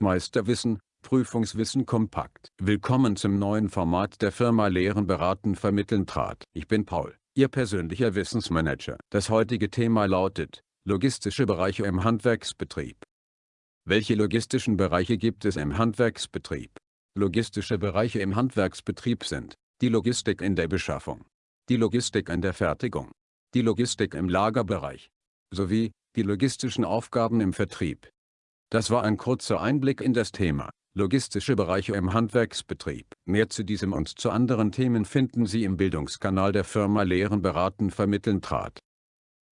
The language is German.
Meisterwissen, Prüfungswissen kompakt. Willkommen zum neuen Format der Firma Lehren beraten vermitteln trat. Ich bin Paul, Ihr persönlicher Wissensmanager. Das heutige Thema lautet, logistische Bereiche im Handwerksbetrieb. Welche logistischen Bereiche gibt es im Handwerksbetrieb? Logistische Bereiche im Handwerksbetrieb sind, die Logistik in der Beschaffung, die Logistik in der Fertigung, die Logistik im Lagerbereich, sowie die logistischen Aufgaben im Vertrieb. Das war ein kurzer Einblick in das Thema, logistische Bereiche im Handwerksbetrieb. Mehr zu diesem und zu anderen Themen finden Sie im Bildungskanal der Firma Lehren beraten vermitteln trat.